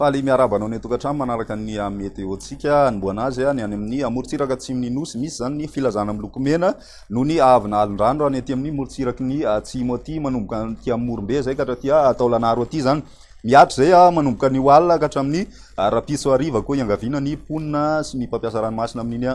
Faly miarahaba anao ny an-tokantrano manaraka ny ah, meteontsika anomboana azy ah, ny any amin'ny ah, morontsiraka atsimon'ny nosy misy izany ny filazana miloko mena noho ny avina alin-drano raha ny aty amin'ny morontsiraky ny atsimo aty manomboka aty amin'ny morombe izay ka hatraty Taolanaro aty izany Mihatra izay aho manomboka anio alina ka hatramin'ny rahampitso hariva koa iangaviana ny mponina sy ny mpampiasa ranomasina amin'iny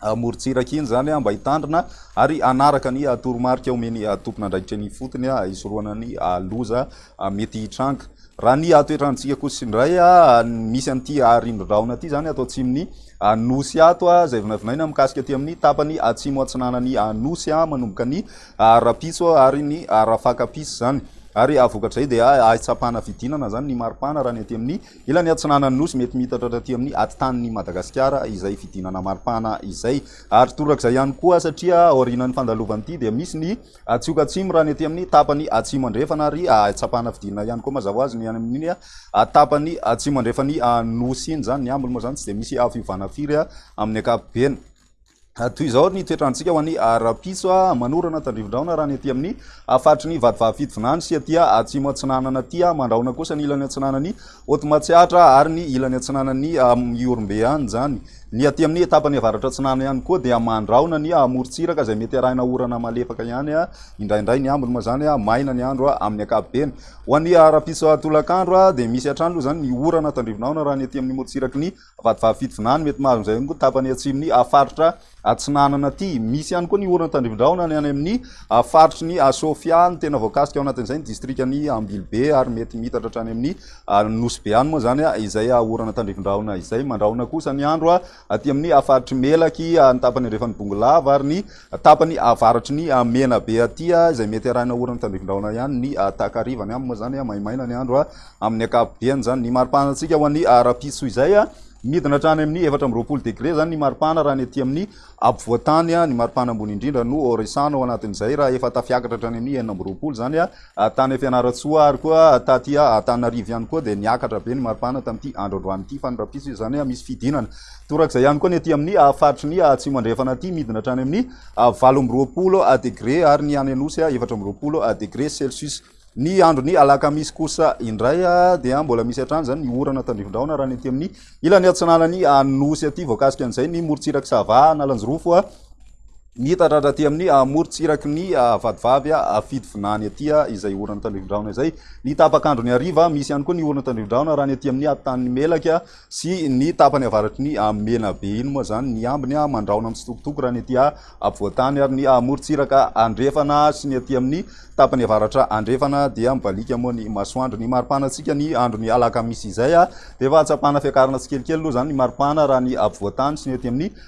amorontsiraka iny izany mba hitandrina ary hanaraka ny toromarika omen'ny tompon'andraikitra eny ifotony hisorohana ny loza mety hitranga. Raha ny toetrantsika kosa indray misy an'ity rindrin-drahona ity izany ato atsimon'ny nosy ato izay vinavinaina mikasika aty amin'ny tapany atsimo atsinanan'ny nosy manomboka ny ara-pitso ary ny ara-fakam-pitso izany ary vokatrizay dia ahitsam-pahana fidinana izany ny maripana raha ny aty amin'ny ilany atsinanan'ny nosy mety miitatra aty amin'ny atitan'ny Madagasikara izay fidinana maripana izay ary torak'izay ihany koa satria aorianan'ny fandalovan'ity dia misy ny atsioka atsimo raha ny aty amin'ny tapany atsimo andrefana ary ahitsam-pahana fidinana ihany koa mazava hoazy ny any amin'iny tapany atsimo andrefan'ny nosy iny izany ny ambiny moa izany tsy dia misy fiovana firy amin'ny ankapobeny Toy izao ny toetrantsika ho an'i Rapiso a, manorana tandrifin-drahona raha ny aty amin'ny faritry ny Vatovavy Fitovinany sy aty atsimo atsinanana aty a, mandrahona kosa ny ilany atsinanan'i Haute Matsiatra ary ny ilany atsinanan'i Ihorombe any izany. Ny aty amin'ny tapany avaratra atsinanana ihany koa dia mandrahona ny morontsiraka izay mety arahina orana malefaka ihany a, indraindray ny ambiny moa izany a, maina ny andro a, amin'ny ankapobeny. Ho an'i Rapiso tolakandro a, dia misy hatrany aloha izany ny orana tandrifin-drahona raha ny aty amin'ny morontsiraky ny. Vatovavy fito vinany mety maro amin'izay ihany koa ny tapany atsimon'ny faritra Atsinanana ity. Misy ihany koa ny oron'ny tandrifin-drahona ny any amin'ny faritry ny Sofia. Ny tena voakasika ao anatin'izay ny distrikan'i Ambilobe ary mety miitatra hatrany amin'ny Nosy be any moa izany izay orana tandrifin-drahona izay. Mandrahona kosa ny andro aty amin'ny faritr'i Melaky, ny tapany andrefan'i Bongolava ary ny Tapany avaratry ny Menabe aty, izay mety arahina oran'ny tandrifindrahona ihany ny takariva. Ny aminy moa izany maimaina ny andro amin'ny ankapobeny izany. Ny maripana antsika ho an'ny rahampitso izay, midina hatrany amin'ny efatra amby roapolo degre izany ny maripana raha ny aty amin'ny ampovoan-tany. Ny maripana ambony indrindra no resahana ao anatin'izay raha efa tafiakatra hatrany amin'ny enina amby roapolo izany. Ary tany Fianarantsoa ary koa taty Antananarivo ihany koa dia niakatra be ny maripana tamin'ity andro androany ity fa ny rapiso izany misy fidinana. Torak'izay ihany koa ny ety amin'ny faritry ny Atsimo Andrefana ity midina hatrany amin'ny valo amby roapolo degre ary ny any Anosy efatra amby roapolo degre celsius. Ny andron'ny alakamisy kosa indray dia mbola misy hatrany izany ny orana tandrifindraona raha ny ety amin'ny ilany atsinanan'ny Anosy aty. Voakasika an'izay ny morontsirak'i Sava, Analanjirofo. Ny hitandradra aty amin'ny amorontsiraky ny Vatovavy afidy vinany aty izay oran'ny tandrifin-drahona izay. Ny tapak'andro ny hariva, misy ihany koa ny oran'ny tandrifin-drahona raha ny aty amin'ny hatotanin'ny Melaka sy ny tapany avaratry ny Menabe. Iny moa izany ny ambiny mandrahona mitsitokotoko raha ny aty ampovoan-tany ary ny amorontsiraka andrefana sy ny aty amin'ny tapany avaratra andrefana dia mibaliaka moa ny masoandro. Ny maripana antsika ny andron'ny alakamisy izay dia efa ahatsapana fiakarana tsikelikely aloha izany ny maripana raha ny ampovoan-tany sy ny aty amin'ny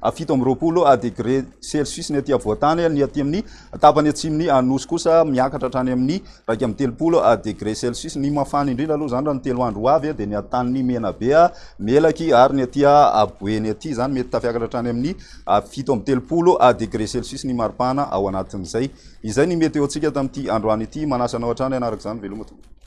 a fito amby roapolo a degré celsius ny aty afovoan-tany, ny aty amin'ny tapany atsimon'ny Anosy kosa miakatra hatrany amin'ny iraika amby telopolo a degré celsius. Ny mafana indrindra aloha izany raha ny telo andro ho avy dia ny an-tanin'i Menabe, Melaky ary ny aty Aboeny aty, izany mety tafiakatra hatrany amin'ny fito amby telopolo a degré celsius ny maripana ao anatin'izay. Izay ny météo-ntsika tamin'ity androany ity, manasa anao hatrany hanaraka izany veloma tompoko.